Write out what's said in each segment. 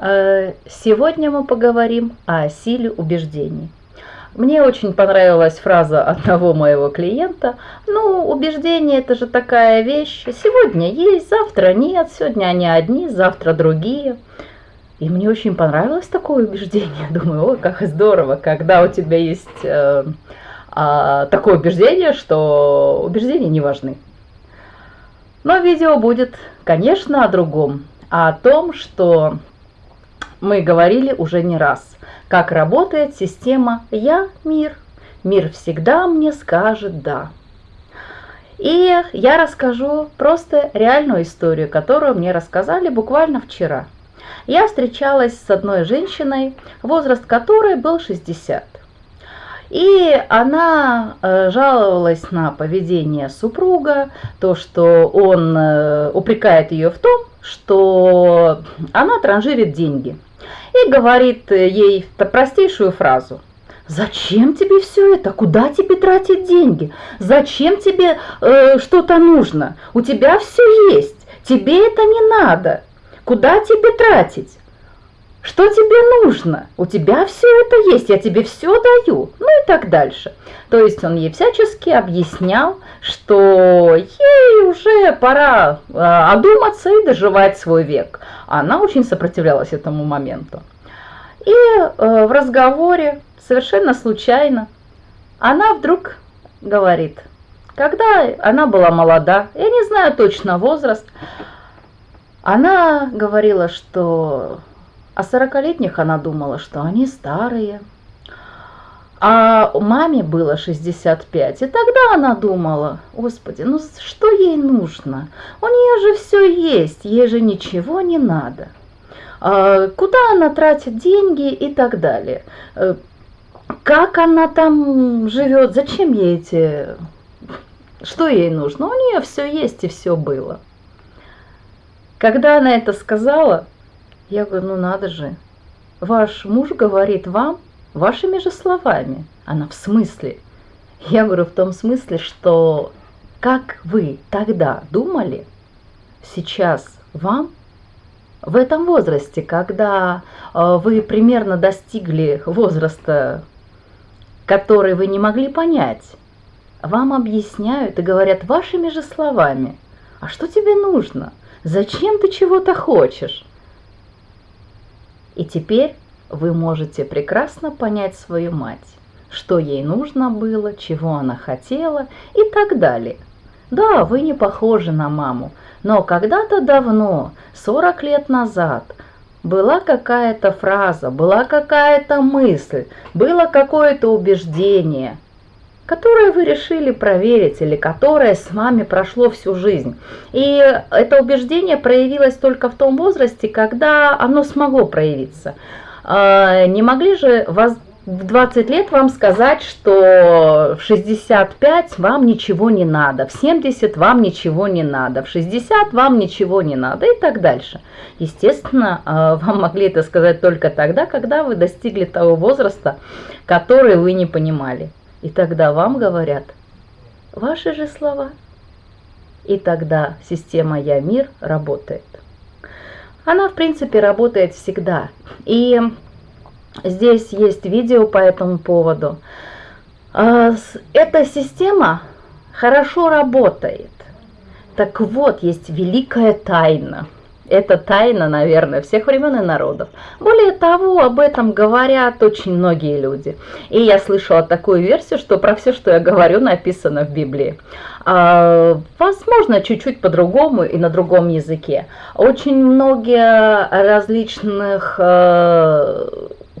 Э, сегодня мы поговорим о силе убеждений. Мне очень понравилась фраза одного моего клиента. Ну, убеждение это же такая вещь. Сегодня есть, завтра нет, сегодня они одни, завтра другие. И мне очень понравилось такое убеждение. Думаю, ой, как здорово, когда у тебя есть э, э, такое убеждение, что убеждения не важны. Но видео будет, конечно, о другом. О том, что мы говорили уже не раз, как работает система «Я – мир». Мир всегда мне скажет «да». И я расскажу просто реальную историю, которую мне рассказали буквально вчера. Я встречалась с одной женщиной, возраст которой был 60. И она э, жаловалась на поведение супруга, то, что он э, упрекает ее в том, что она транжирит деньги – и говорит ей простейшую фразу. Зачем тебе все это? Куда тебе тратить деньги? Зачем тебе э, что-то нужно? У тебя все есть. Тебе это не надо. Куда тебе тратить? Что тебе нужно? У тебя все это есть, я тебе все даю. Ну и так дальше. То есть он ей всячески объяснял, что ей уже пора э, одуматься и доживать свой век. Она очень сопротивлялась этому моменту. И э, в разговоре совершенно случайно она вдруг говорит, когда она была молода, я не знаю точно возраст, она говорила, что о сорокалетних она думала, что они старые. А маме было 65, и тогда она думала, господи, ну что ей нужно? У нее же все есть, ей же ничего не надо. А, куда она тратит деньги и так далее. Э, как она там живет, зачем ей эти... Что ей нужно? У нее все есть и все было. Когда она это сказала, я говорю, ну надо же, ваш муж говорит вам вашими же словами. Она в смысле? Я говорю в том смысле, что как вы тогда думали, сейчас вам в этом возрасте, когда э, вы примерно достигли возраста, который вы не могли понять, вам объясняют и говорят вашими же словами, а что тебе нужно? Зачем ты чего-то хочешь? И теперь вы можете прекрасно понять свою мать, что ей нужно было, чего она хотела и так далее. Да, вы не похожи на маму, но когда-то давно, 40 лет назад, была какая-то фраза, была какая-то мысль, было какое-то убеждение – которое вы решили проверить или которое с вами прошло всю жизнь. И это убеждение проявилось только в том возрасте, когда оно смогло проявиться. А, не могли же вас в 20 лет вам сказать, что в 65 вам ничего не надо, в 70 вам ничего не надо, в 60 вам ничего не надо и так дальше. Естественно, а, вам могли это сказать только тогда, когда вы достигли того возраста, который вы не понимали. И тогда вам говорят ваши же слова. И тогда система «Я мир» работает. Она, в принципе, работает всегда. И здесь есть видео по этому поводу. А, эта система хорошо работает. Так вот, есть великая тайна – это тайна, наверное, всех времен и народов. Более того, об этом говорят очень многие люди. И я слышала такую версию, что про все, что я говорю, написано в Библии. А, возможно, чуть-чуть по-другому и на другом языке. Очень многие различных э,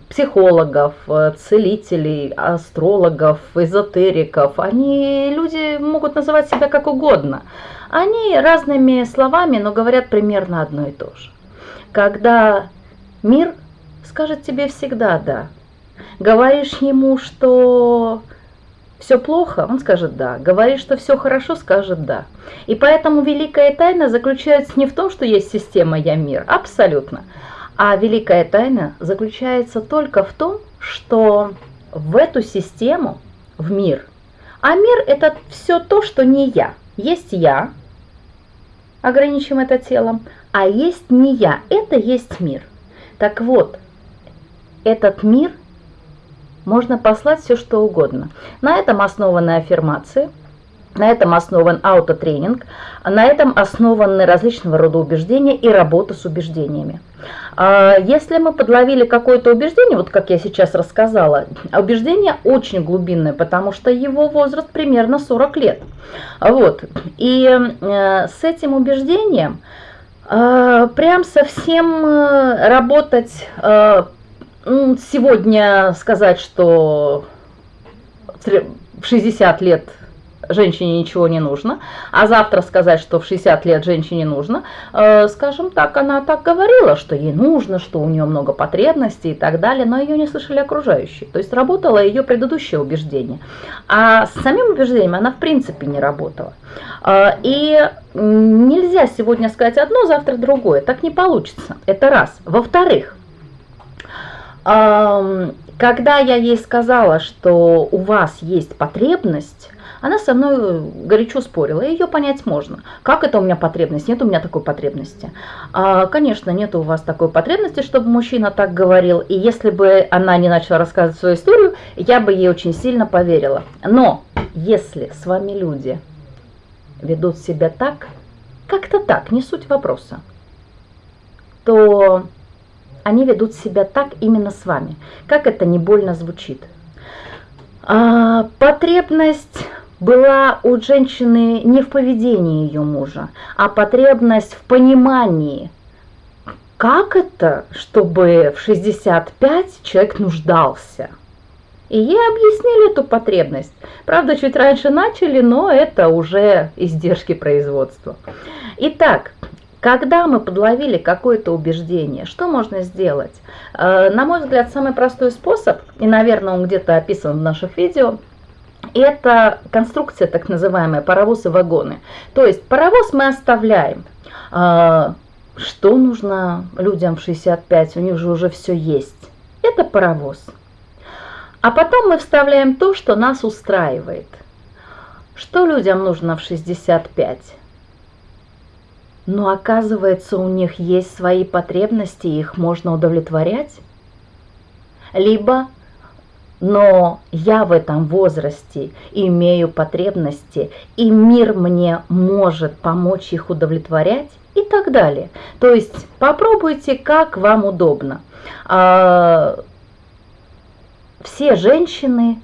психологов, целителей, астрологов, эзотериков, они, люди могут называть себя как угодно – они разными словами, но говорят примерно одно и то же. Когда мир скажет тебе всегда «да», говоришь ему, что все плохо, он скажет «да». Говоришь, что все хорошо, скажет «да». И поэтому великая тайна заключается не в том, что есть система «я мир», абсолютно. А великая тайна заключается только в том, что в эту систему, в мир, а мир это все то, что не я. Есть я, ограничим это телом, а есть не я, это есть мир. Так вот, этот мир можно послать все что угодно. На этом основаны аффирмации, на этом основан аутотренинг, на этом основаны различного рода убеждения и работа с убеждениями. А если мы подловили какое-то убеждение, вот как я сейчас рассказала, убеждение очень глубинное, потому что его возраст примерно 40 лет. Вот. И э, с этим убеждением э, прям совсем э, работать сегодня сказать, что в 60 лет женщине ничего не нужно, а завтра сказать, что в 60 лет женщине нужно, э, скажем так, она так говорила, что ей нужно, что у нее много потребностей и так далее, но ее не слышали окружающие. То есть работало ее предыдущее убеждение. А с самим убеждением она в принципе не работала. Э, и нельзя сегодня сказать одно, завтра другое. Так не получится. Это раз. Во-вторых, когда я ей сказала, что у вас есть потребность, она со мной горячо спорила, ее понять можно. Как это у меня потребность? Нет у меня такой потребности. А, конечно, нет у вас такой потребности, чтобы мужчина так говорил. И если бы она не начала рассказывать свою историю, я бы ей очень сильно поверила. Но если с вами люди ведут себя так, как-то так, не суть вопроса, то они ведут себя так именно с вами. Как это не больно звучит. А, потребность была у женщины не в поведении ее мужа, а потребность в понимании, как это, чтобы в 65 человек нуждался. И ей объяснили эту потребность. Правда, чуть раньше начали, но это уже издержки производства. Итак, когда мы подловили какое-то убеждение, что можно сделать? Э, на мой взгляд, самый простой способ, и, наверное, он где-то описан в наших видео, это конструкция так называемая паровоз и вагоны. То есть паровоз мы оставляем. Э, что нужно людям в 65? У них же уже все есть. Это паровоз. А потом мы вставляем то, что нас устраивает. Что людям нужно в 65? Но оказывается, у них есть свои потребности, их можно удовлетворять. Либо, но я в этом возрасте имею потребности, и мир мне может помочь их удовлетворять и так далее. То есть попробуйте, как вам удобно. А, все женщины,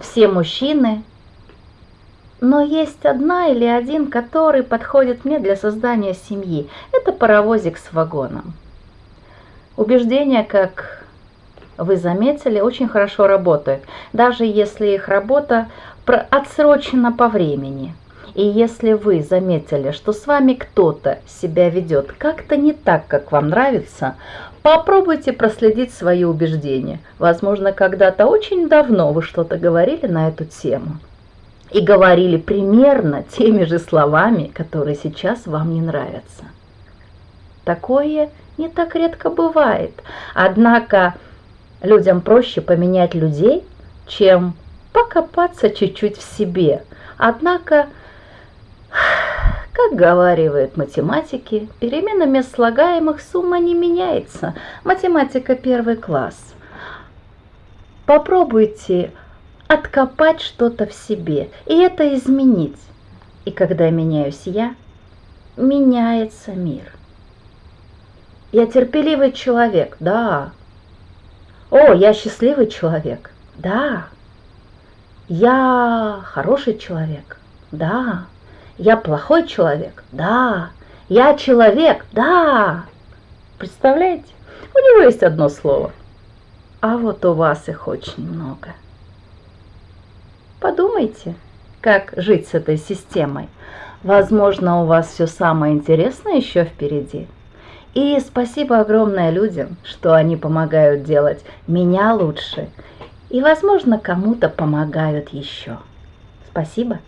все мужчины – но есть одна или один, который подходит мне для создания семьи. Это паровозик с вагоном. Убеждения, как вы заметили, очень хорошо работают, даже если их работа отсрочена по времени. И если вы заметили, что с вами кто-то себя ведет как-то не так, как вам нравится, попробуйте проследить свои убеждения. Возможно, когда-то очень давно вы что-то говорили на эту тему и говорили примерно теми же словами, которые сейчас вам не нравятся. Такое не так редко бывает. Однако людям проще поменять людей, чем покопаться чуть-чуть в себе. Однако, как говаривают математики, переменами слагаемых сумма не меняется. Математика первый класс. Попробуйте откопать что-то в себе и это изменить. И когда меняюсь я, меняется мир. Я терпеливый человек, да. О, я счастливый человек, да. Я хороший человек, да. Я плохой человек, да. Я человек, да. Представляете? У него есть одно слово. А вот у вас их очень много. Подумайте, как жить с этой системой. Возможно, у вас все самое интересное еще впереди. И спасибо огромное людям, что они помогают делать меня лучше. И, возможно, кому-то помогают еще. Спасибо.